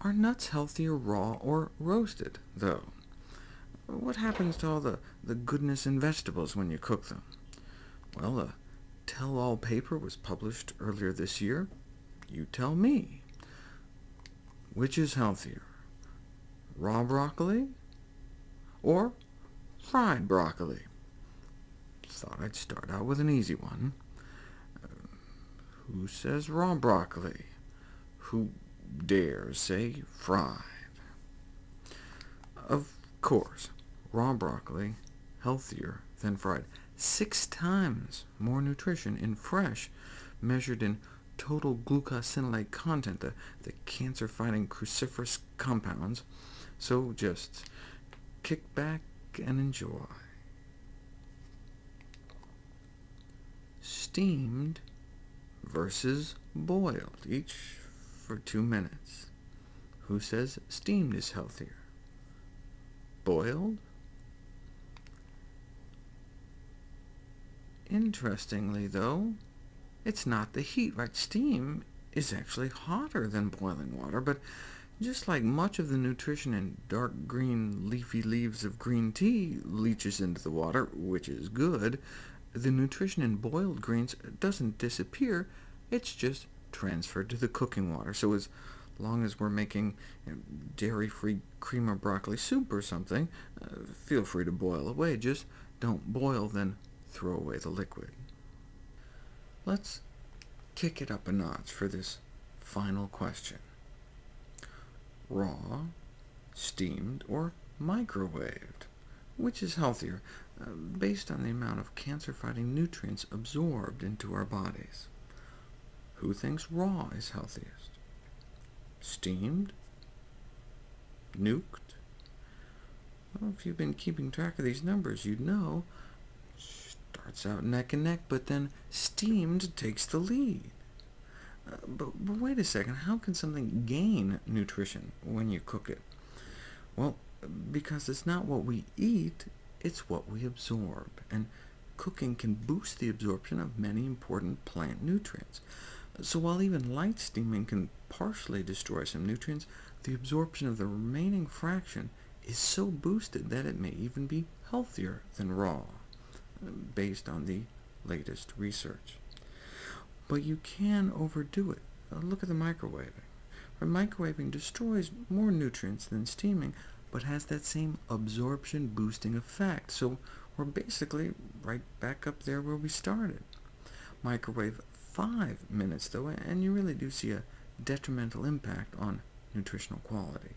Are nuts healthier raw or roasted, though? What happens to all the, the goodness in vegetables when you cook them? Well, a tell-all paper was published earlier this year. You tell me. Which is healthier, raw broccoli or fried broccoli? Thought I'd start out with an easy one. Uh, who says raw broccoli? Who dares say fried? Of course, raw broccoli healthier than fried. Six times more nutrition in fresh, measured in total glucosinolate content, the, the cancer-fighting cruciferous compounds. So just kick back and enjoy. Steamed versus boiled, each for two minutes. Who says steamed is healthier? Boiled? Interestingly, though, it's not the heat, right? Steam is actually hotter than boiling water, but just like much of the nutrition in dark green leafy leaves of green tea leaches into the water, which is good, the nutrition in boiled greens doesn't disappear, it's just transferred to the cooking water. So as long as we're making you know, dairy-free cream or broccoli soup or something, uh, feel free to boil away. Just don't boil, then throw away the liquid. Let's kick it up a notch for this final question. Raw, steamed, or microwaved? Which is healthier, uh, based on the amount of cancer-fighting nutrients absorbed into our bodies? Who thinks raw is healthiest? Steamed? Nuked? Well, if you've been keeping track of these numbers, you'd know. Starts out neck and neck, but then steamed takes the lead. Uh, but, but wait a second, how can something gain nutrition when you cook it? Well, because it's not what we eat, it's what we absorb, and cooking can boost the absorption of many important plant nutrients. So while even light steaming can partially destroy some nutrients, the absorption of the remaining fraction is so boosted that it may even be healthier than raw, based on the latest research. But you can overdo it. Uh, look at the microwaving. Microwaving destroys more nutrients than steaming, but has that same absorption-boosting effect, so we're basically right back up there where we started. Microwave 5 minutes, though, and you really do see a detrimental impact on nutritional quality.